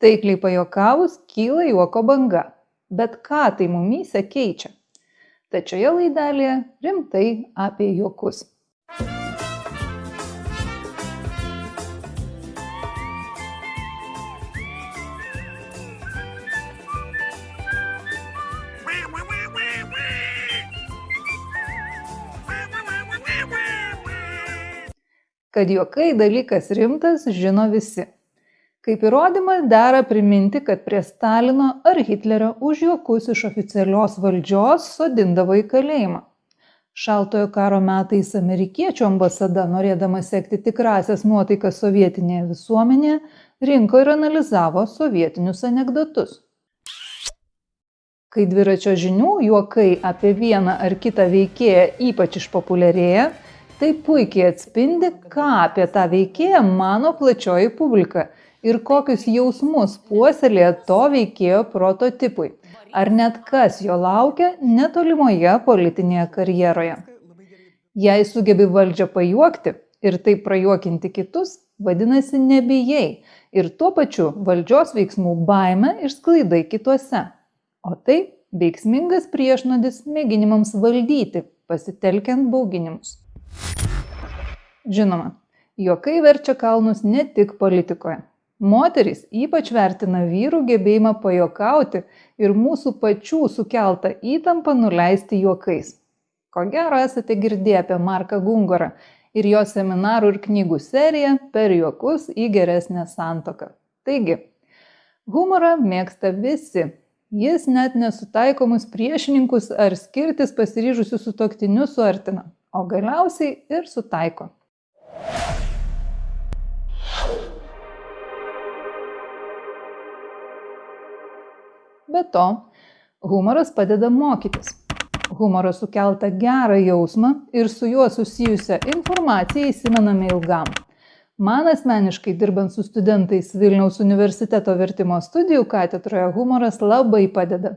Taikliai pajokavus kyla juoko banga, bet ką tai mumyse keičia? Tačioje laidelėje rimtai apie juokus. Kad juokai dalykas rimtas, žino visi. Kaip įrodymą dera priminti, kad prie Stalino ar Hitlerio už juokus iš oficialios valdžios sodindavo į kalėjimą. Šaltojo karo metais amerikiečių ambasada, norėdama sekti tikrasias nuotaikas sovietinėje visuomenėje, rinko ir analizavo sovietinius anegdotus. Kai dviračio žinių juokai apie vieną ar kitą veikėją ypač išpopuliarėja, tai puikiai atspindi, ką apie tą veikėją mano plačioji publika ir kokius jausmus puoselėja to veikėjo prototipui, ar net kas jo laukia netolimoje politinėje karjeroje. Jei sugebi valdžią pajuokti ir taip prajuokinti kitus, vadinasi nebijai ir tuo pačiu valdžios veiksmų baime išsklaidai kituose. O tai veiksmingas priešnodis mėginimams valdyti, pasitelkiant bauginimus. Žinoma, juokai verčia kalnus ne tik politikoje. Moterys ypač vertina vyrų gebėjimą pajokauti ir mūsų pačių sukeltą įtampą nuleisti juokais. Ko gero esate girdėję apie Marką Gungorą ir jo seminarų ir knygų seriją per juokus į geresnę santoką. Taigi, humorą mėgsta visi. Jis net nesutaikomus priešininkus ar skirtis pasiryžusius su toktiniu suartina o galiausiai ir sutaiko. Be to, humoras padeda mokytis. Humoras sukeltą gerą jausmą ir su juo susijusią informaciją įsimename ilgam. Man asmeniškai dirbant su studentais Vilniaus universiteto vertimo studijų katedroje humoras labai padeda.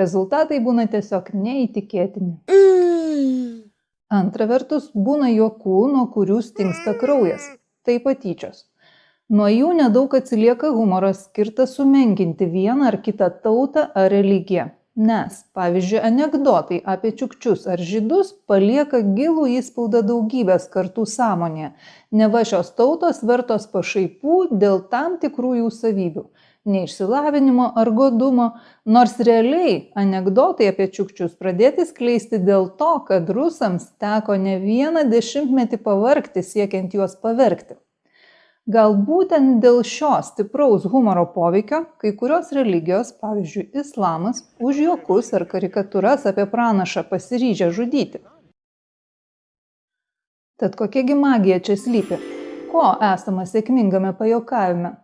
Rezultatai būna tiesiog neįtikėtini. Antra vertus, būna juokų, nuo kurių stingsta kraujas. Tai patyčios. Nuo jų nedaug atsilieka humoras skirtas sumenkinti vieną ar kitą tautą ar religiją. Nes, pavyzdžiui, anegdotai apie čiukčius ar žydus palieka gilų įspaudą daugybės kartų sąmonėje, neva šios tautos vertos pašaipų dėl tam tikrų jų savybių neišsilavinimo ar godumo, nors realiai anegdotai apie čiukčius pradėti skleisti dėl to, kad rusams teko ne vieną dešimtmetį pavarkti siekiant juos pavergti. Gal būtent dėl šio stipraus humoro poveikio kai kurios religijos, pavyzdžiui, islamas, už juokus ar karikatūras apie pranašą pasiryžę žudyti. Tad kokiagi magija čia slypi? Ko esama sėkmingame pajokavime?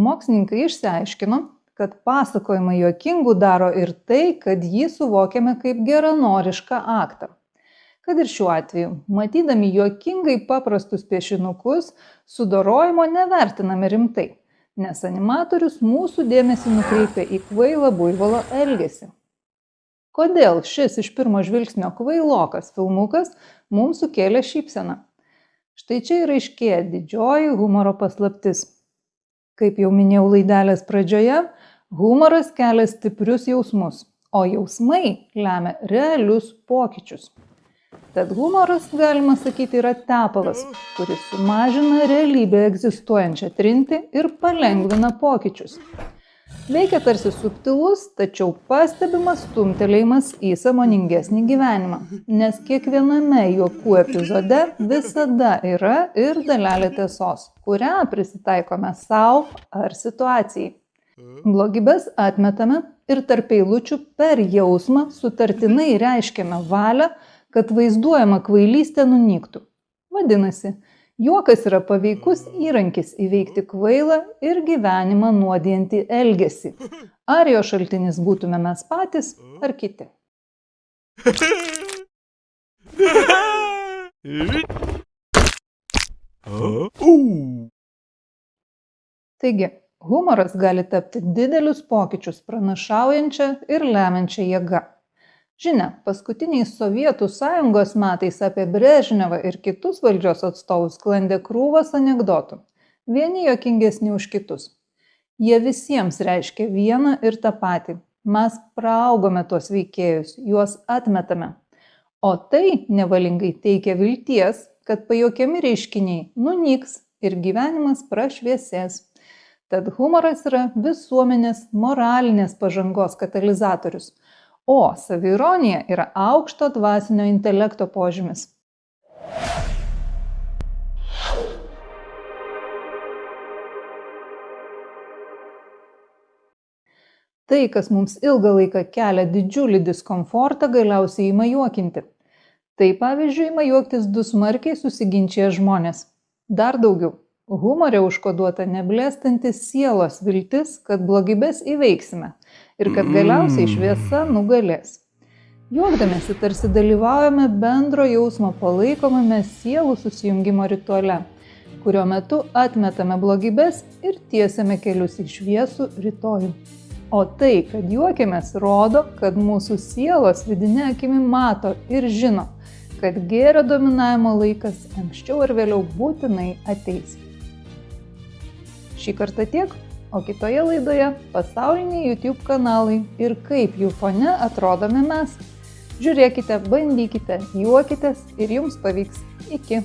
Mokslininkai išsiaiškino, kad pasakojimą juokingu daro ir tai, kad jį suvokiame kaip geranorišką aktą. Kad ir šiuo atveju, matydami juokingai paprastus piešinukus, sudorojimo nevertiname rimtai, nes animatorius mūsų dėmesį nukreipia į kvailą buivolo elgesį. Kodėl šis iš pirmo žvilgsnio kvailokas filmukas mums sukėlė šypseną? Štai čia ir aiškėja didžioji humoro paslaptis Kaip jau minėjau laidelės pradžioje, humoras kelia stiprius jausmus, o jausmai lemia realius pokyčius. Tad humoras, galima sakyti, yra tepalas, kuris sumažina realybėje egzistuojančią trinti ir palengvina pokyčius. Veikia tarsi subtilus, tačiau pastebimas stumtelėjimas į samoningesnį gyvenimą, nes kiekviename juokų epizode visada yra ir dalelė tiesos, kurią prisitaikome savo ar situacijai. Blogybės atmetame ir tarp eilučių per jausmą sutartinai reiškiame valią, kad vaizduojama kvailystė nunyktų. Vadinasi, juokas yra paveikus įrankis įveikti kvailą ir gyvenimą nuodijantį elgesį. Ar jo šaltinis būtume mes patys ar kiti. Taigi, humoras gali tapti didelius pokyčius pranašaujančią ir lemiančią jėgą. Žinia, paskutiniais Sovietų sąjungos metais apie Brežnevą ir kitus valdžios atstovus sklandė krūvas anegdotų. Vieni jokingesni už kitus. Jie visiems reiškia vieną ir tą patį. Mes praaugome tuos veikėjus, juos atmetame. O tai nevalingai teikia vilties, kad pajokiami reiškiniai nunyks ir gyvenimas prašviesės. Tad humoras yra visuomenės moralinės pažangos katalizatorius, o savironija yra aukšto dvasinio intelekto požymis. Tai, kas mums ilgą laiką kelia didžiulį diskomfortą, galiausiai ima juokinti. Tai pavyzdžiui, ima juoktis du smarkiai susiginčia žmonės. Dar daugiau. Humorė užkoduota neblėstantis sielos viltis, kad blogybės įveiksime ir kad galiausiai šviesa nugalės. Juokdamėsi tarsi dalyvaujame bendro jausmo palaikomame sielų susijungimo rituale, kurio metu atmetame blogybės ir tiesiame kelius į šviesų rytojų. O tai, kad juokiamės, rodo, kad mūsų sielos vidinė akimi mato ir žino, kad gėrio dominavimo laikas anksčiau ar vėliau būtinai ateis. Šį kartą tiek, o kitoje laidoje pasauliniai YouTube kanalai ir kaip jų fone atrodome mes. Žiūrėkite, bandykite, juokitės ir jums pavyks. Iki.